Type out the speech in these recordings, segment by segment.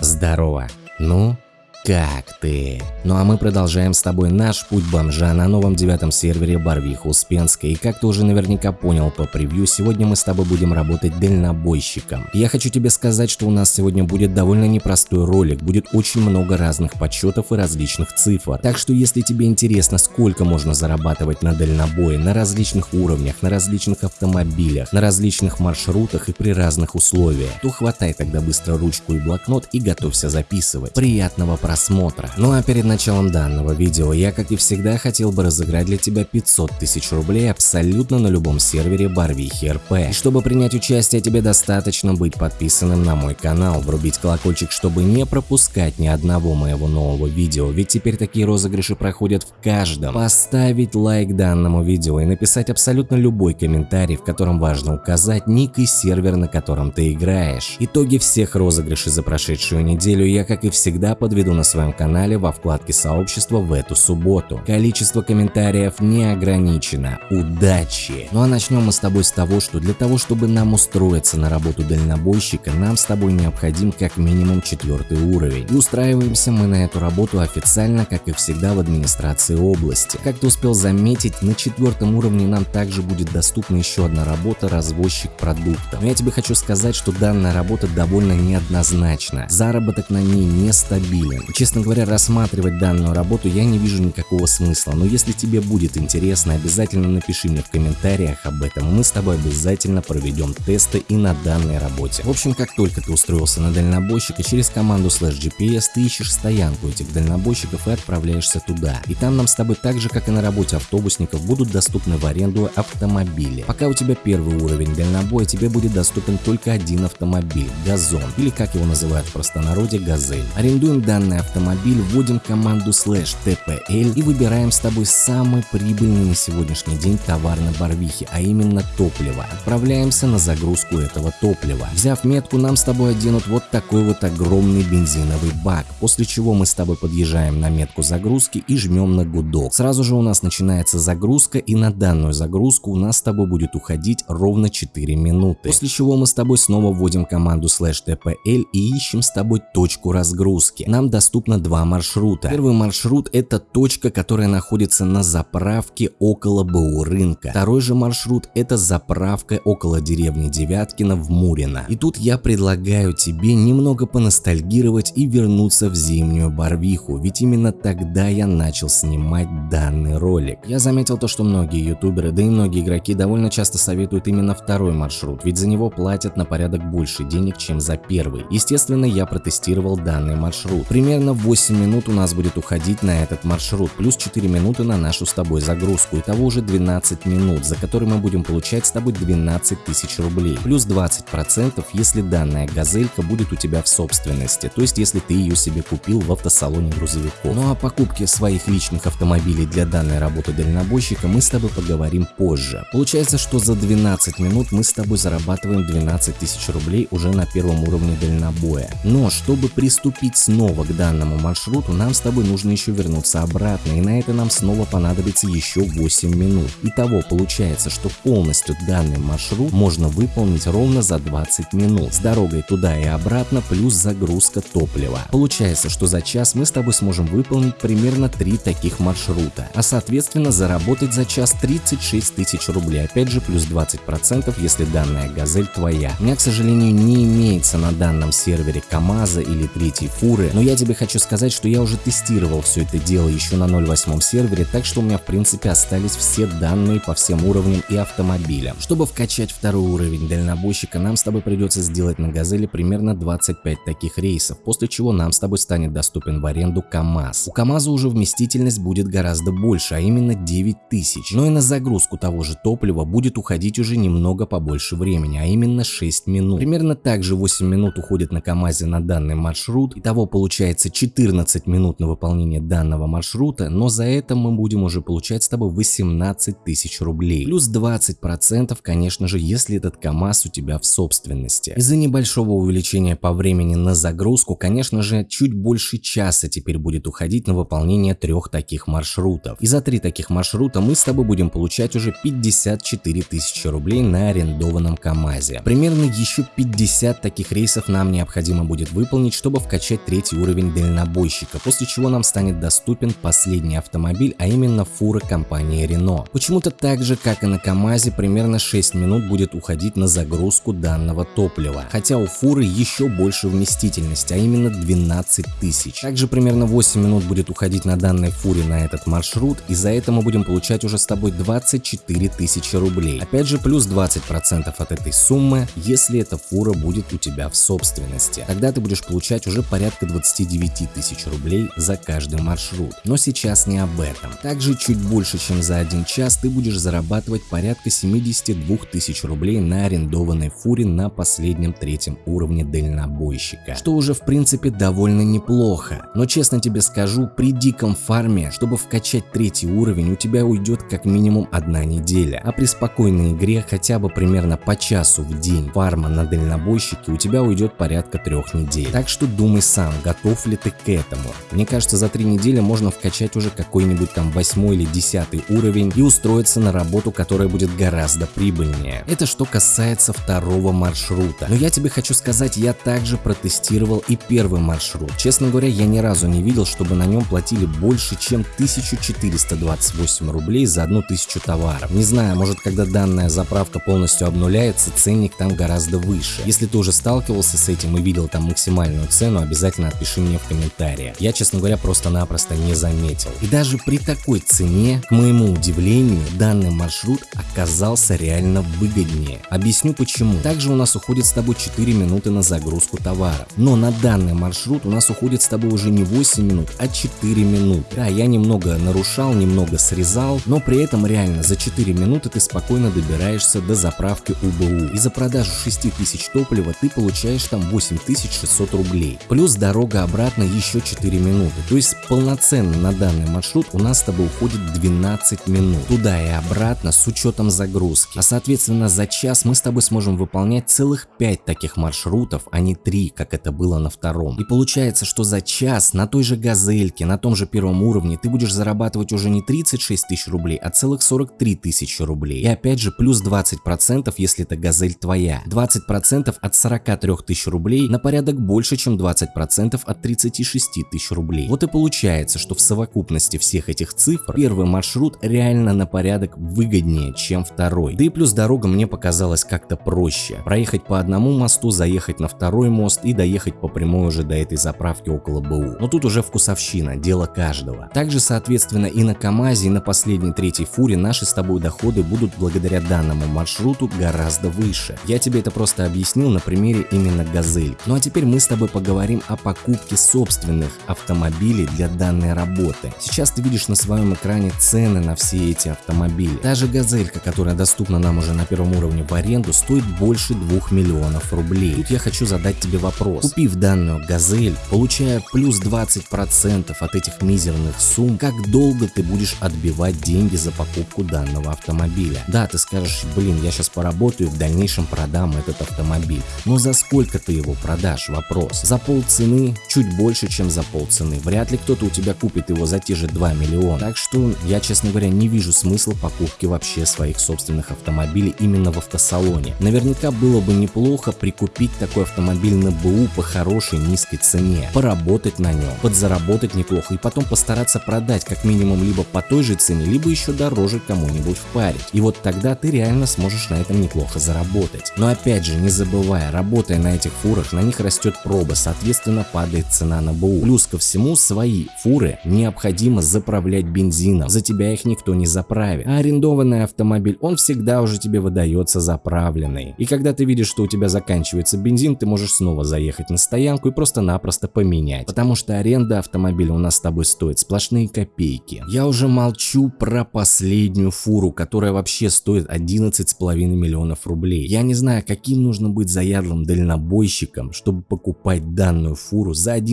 Здорово. Ну, как ты? Ну а мы продолжаем с тобой наш путь бомжа на новом девятом сервере Барвиха Успенская. И как ты уже наверняка понял по превью, сегодня мы с тобой будем работать дальнобойщиком. Я хочу тебе сказать, что у нас сегодня будет довольно непростой ролик, будет очень много разных подсчетов и различных цифр. Так что если тебе интересно, сколько можно зарабатывать на дальнобое, на различных уровнях, на различных автомобилях, на различных маршрутах и при разных условиях, то хватай тогда быстро ручку и блокнот и готовься записывать. Приятного просмотра! Просмотра. Ну а перед началом данного видео я, как и всегда, хотел бы разыграть для тебя 500 тысяч рублей абсолютно на любом сервере Барвихи РП. И чтобы принять участие, тебе достаточно быть подписанным на мой канал, врубить колокольчик, чтобы не пропускать ни одного моего нового видео, ведь теперь такие розыгрыши проходят в каждом. Поставить лайк данному видео и написать абсолютно любой комментарий, в котором важно указать ник и сервер, на котором ты играешь. Итоги всех розыгрышей за прошедшую неделю я, как и всегда, подведу на на своем канале во вкладке сообщества в эту субботу. Количество комментариев не ограничено. Удачи! Ну а начнем мы с тобой с того, что для того, чтобы нам устроиться на работу дальнобойщика, нам с тобой необходим как минимум четвертый уровень. И устраиваемся мы на эту работу официально, как и всегда в администрации области. Как ты успел заметить, на четвертом уровне нам также будет доступна еще одна работа развозчик продуктов. Но я тебе хочу сказать, что данная работа довольно неоднозначна. Заработок на ней нестабилен. Честно говоря, рассматривать данную работу я не вижу никакого смысла, но если тебе будет интересно, обязательно напиши мне в комментариях об этом, мы с тобой обязательно проведем тесты и на данной работе. В общем, как только ты устроился на дальнобойщика, через команду slash GPS ты ищешь стоянку этих дальнобойщиков и отправляешься туда. И там нам с тобой так же, как и на работе автобусников, будут доступны в аренду автомобили. Пока у тебя первый уровень дальнобоя, тебе будет доступен только один автомобиль – газон, или как его называют в простонародье – газель. Арендуем данный автомобиль, вводим команду slash tpl и выбираем с тобой самый прибыльный на сегодняшний день товар на Барвихе, а именно топливо. Отправляемся на загрузку этого топлива. Взяв метку, нам с тобой оденут вот такой вот огромный бензиновый бак, после чего мы с тобой подъезжаем на метку загрузки и жмем на гудок. Сразу же у нас начинается загрузка и на данную загрузку у нас с тобой будет уходить ровно 4 минуты. После чего мы с тобой снова вводим команду slash tpl и ищем с тобой точку разгрузки. Нам доступно доступно два маршрута. Первый маршрут это точка, которая находится на заправке около БУ рынка. Второй же маршрут это заправка около деревни Девяткина в Мурино. И тут я предлагаю тебе немного поностальгировать и вернуться в зимнюю Барвиху, ведь именно тогда я начал снимать данный ролик. Я заметил то, что многие ютуберы, да и многие игроки довольно часто советуют именно второй маршрут, ведь за него платят на порядок больше денег, чем за первый. Естественно, я протестировал данный маршрут. Примерно Примерно 8 минут у нас будет уходить на этот маршрут, плюс 4 минуты на нашу с тобой загрузку. Итого уже 12 минут, за которые мы будем получать с тобой 12 тысяч рублей. Плюс 20%, если данная газелька будет у тебя в собственности, то есть если ты ее себе купил в автосалоне грузовиков. Ну а покупке своих личных автомобилей для данной работы дальнобойщика мы с тобой поговорим позже. Получается, что за 12 минут мы с тобой зарабатываем 12 тысяч рублей уже на первом уровне дальнобоя. Но чтобы приступить снова к данной данному маршруту нам с тобой нужно еще вернуться обратно, и на это нам снова понадобится еще 8 минут. Итого получается, что полностью данный маршрут можно выполнить ровно за 20 минут, с дорогой туда и обратно плюс загрузка топлива. Получается, что за час мы с тобой сможем выполнить примерно 3 таких маршрута, а соответственно заработать за час 36 тысяч рублей, опять же плюс 20%, если данная газель твоя. У меня, к сожалению, не имеется на данном сервере КамАЗа или третьей фуры, но я тебе хочу сказать, что я уже тестировал все это дело еще на 0.8 сервере, так что у меня в принципе остались все данные по всем уровням и автомобилям. Чтобы вкачать второй уровень дальнобойщика, нам с тобой придется сделать на Газели примерно 25 таких рейсов, после чего нам с тобой станет доступен в аренду КАМАЗ. У КАМАЗа уже вместительность будет гораздо больше, а именно 9000. Но и на загрузку того же топлива будет уходить уже немного побольше времени, а именно 6 минут. Примерно так же 8 минут уходит на КАМАЗе на данный маршрут, и того получается получается 14 минут на выполнение данного маршрута, но за это мы будем уже получать с тобой 18 тысяч рублей. Плюс 20% конечно же, если этот КАМАЗ у тебя в собственности. Из-за небольшого увеличения по времени на загрузку, конечно же, чуть больше часа теперь будет уходить на выполнение трех таких маршрутов. И за три таких маршрута мы с тобой будем получать уже 54 тысячи рублей на арендованном КАМАЗе. Примерно еще 50 таких рейсов нам необходимо будет выполнить, чтобы вкачать третий уровень дальнобойщика, после чего нам станет доступен последний автомобиль, а именно фура компании Renault. Почему-то так же, как и на КАМАЗе, примерно 6 минут будет уходить на загрузку данного топлива, хотя у фуры еще больше вместительности, а именно 12 тысяч. Также примерно 8 минут будет уходить на данной фуре на этот маршрут, и за это мы будем получать уже с тобой 24 тысячи рублей. Опять же, плюс 20% от этой суммы, если эта фура будет у тебя в собственности. Тогда ты будешь получать уже порядка 29 тысяч рублей за каждый маршрут. Но сейчас не об этом. Также чуть больше, чем за один час ты будешь зарабатывать порядка 72 тысяч рублей на арендованной фуре на последнем третьем уровне дальнобойщика. Что уже в принципе довольно неплохо. Но честно тебе скажу, при диком фарме, чтобы вкачать третий уровень, у тебя уйдет как минимум одна неделя. А при спокойной игре хотя бы примерно по часу в день фарма на дальнобойщике у тебя уйдет порядка трех недель. Так что думай сам, готов ли ты к этому. Мне кажется, за три недели можно вкачать уже какой-нибудь там восьмой или десятый уровень и устроиться на работу, которая будет гораздо прибыльнее. Это что касается второго маршрута. Но я тебе хочу сказать, я также протестировал и первый маршрут. Честно говоря, я ни разу не видел, чтобы на нем платили больше, чем 1428 рублей за одну тысячу товаров. Не знаю, может когда данная заправка полностью обнуляется, ценник там гораздо выше. Если ты уже сталкивался с этим и видел там максимальную цену, обязательно отпиши мне в комментариях. Я, честно говоря, просто-напросто не заметил. И даже при такой цене, к моему удивлению, данный маршрут оказался реально выгоднее. Объясню почему. Также у нас уходит с тобой 4 минуты на загрузку товаров. Но на данный маршрут у нас уходит с тобой уже не 8 минут, а 4 минуты. Да, я немного нарушал, немного срезал, но при этом реально за 4 минуты ты спокойно добираешься до заправки УБУ. И за продажу 6000 топлива ты получаешь там 8600 рублей. Плюс дорога обратно еще 4 минуты. То есть полноценно на данный маршрут у нас с тобой уходит 12 минут. Туда и обратно с учетом загрузки. А соответственно за час мы с тобой сможем выполнять целых 5 таких маршрутов, а не 3, как это было на втором. И получается, что за час на той же газельке, на том же первом уровне ты будешь зарабатывать уже не 36 тысяч рублей, а целых 43 тысячи рублей. И опять же плюс 20%, если это газель твоя. 20% от 43 тысяч рублей на порядок больше, чем 20% от 36 тысяч рублей. Вот и получается, что в совокупности всех этих цифр первый маршрут реально на порядок выгоднее, чем второй. Да и плюс дорога мне показалась как-то проще. Проехать по одному мосту, заехать на второй мост и доехать по прямой уже до этой заправки около БУ. Но тут уже вкусовщина, дело каждого. Также соответственно и на КамАЗе, и на последней третьей фуре наши с тобой доходы будут благодаря данному маршруту гораздо выше. Я тебе это просто объяснил на примере именно Газель. Ну а теперь мы с тобой поговорим о покупке собственных автомобилей для данной работы. Сейчас ты видишь на своем экране цены на все эти автомобили. Та же Газелька, которая доступна нам уже на первом уровне в аренду, стоит больше 2 миллионов рублей. Тут я хочу задать тебе вопрос. Купив данную Газель, получая плюс 20% от этих мизерных сумм, как долго ты будешь отбивать деньги за покупку данного автомобиля? Да, ты скажешь, блин, я сейчас поработаю и в дальнейшем продам этот автомобиль. Но за сколько ты его продашь? Вопрос. За полцены? Чуть больше, чем за полцены. Вряд ли кто-то у тебя купит его за те же 2 миллиона. Так что я, честно говоря, не вижу смысла покупки вообще своих собственных автомобилей именно в автосалоне. Наверняка было бы неплохо прикупить такой автомобиль на БУ по хорошей низкой цене, поработать на нем, подзаработать неплохо и потом постараться продать как минимум либо по той же цене, либо еще дороже кому-нибудь впарить. И вот тогда ты реально сможешь на этом неплохо заработать. Но опять же, не забывая, работая на этих фурах, на них растет проба, соответственно падает цена на БУ. Плюс ко всему, свои фуры необходимо заправлять бензином, за тебя их никто не заправит. А арендованный автомобиль, он всегда уже тебе выдается заправленный. И когда ты видишь, что у тебя заканчивается бензин, ты можешь снова заехать на стоянку и просто-напросто поменять. Потому что аренда автомобиля у нас с тобой стоит сплошные копейки. Я уже молчу про последнюю фуру, которая вообще стоит 11,5 миллионов рублей. Я не знаю, каким нужно быть заядлым дальнобойщиком, чтобы покупать данную фуру за 11,5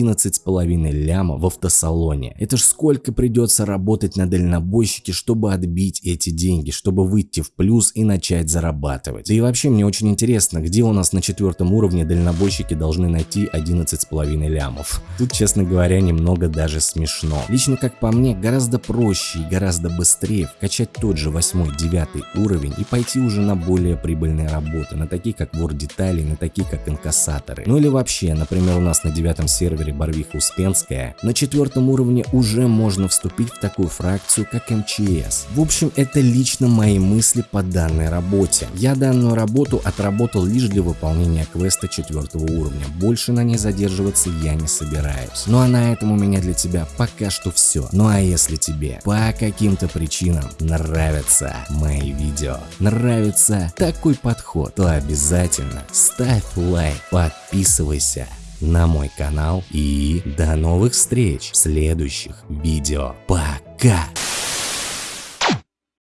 ляма в автосалоне. Это ж сколько придется работать на дальнобойщике, чтобы отбить эти деньги, чтобы выйти в плюс и начать зарабатывать. Да и вообще мне очень интересно, где у нас на четвертом уровне дальнобойщики должны найти 11,5 лямов. Тут, честно говоря, немного даже смешно. Лично, как по мне, гораздо проще и гораздо быстрее вкачать тот же 8-9 уровень и пойти уже на более прибыльные работы, на такие как вор деталей, на такие как инкассаторы. Ну или вообще, например, у нас на девятом сервере Барвиха Успенская, на четвертом уровне уже можно вступить в такую фракцию, как МЧС. В общем, это лично мои мысли по данной работе. Я данную работу отработал лишь для выполнения квеста четвертого уровня, больше на ней задерживаться я не собираюсь. Ну а на этом у меня для тебя пока что все. Ну а если тебе по каким-то причинам нравятся мои видео, нравится такой подход, то обязательно ставь лайк, подписывайся на мой канал и до новых встреч в следующих видео. Пока!